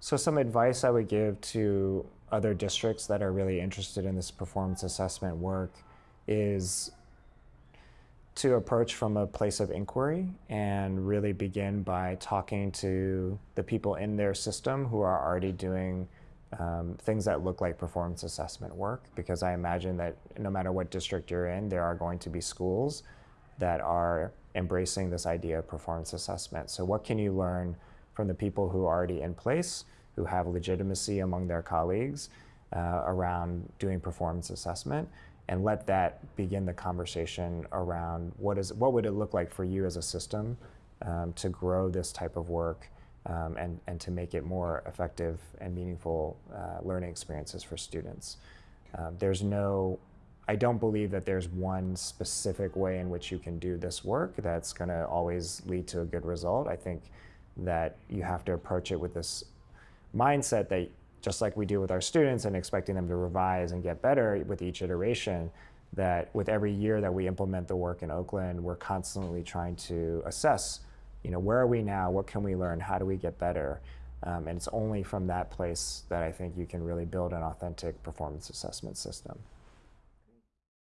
So some advice I would give to other districts that are really interested in this performance assessment work is to approach from a place of inquiry and really begin by talking to the people in their system who are already doing um, things that look like performance assessment work because I imagine that no matter what district you're in, there are going to be schools that are embracing this idea of performance assessment. So what can you learn from the people who are already in place, who have legitimacy among their colleagues uh, around doing performance assessment, and let that begin the conversation around what is what would it look like for you as a system um, to grow this type of work um, and, and to make it more effective and meaningful uh, learning experiences for students. Um, there's no, I don't believe that there's one specific way in which you can do this work that's going to always lead to a good result. I think that you have to approach it with this mindset that just like we do with our students and expecting them to revise and get better with each iteration, that with every year that we implement the work in Oakland, we're constantly trying to assess you know, where are we now? What can we learn? How do we get better? Um, and it's only from that place that I think you can really build an authentic performance assessment system.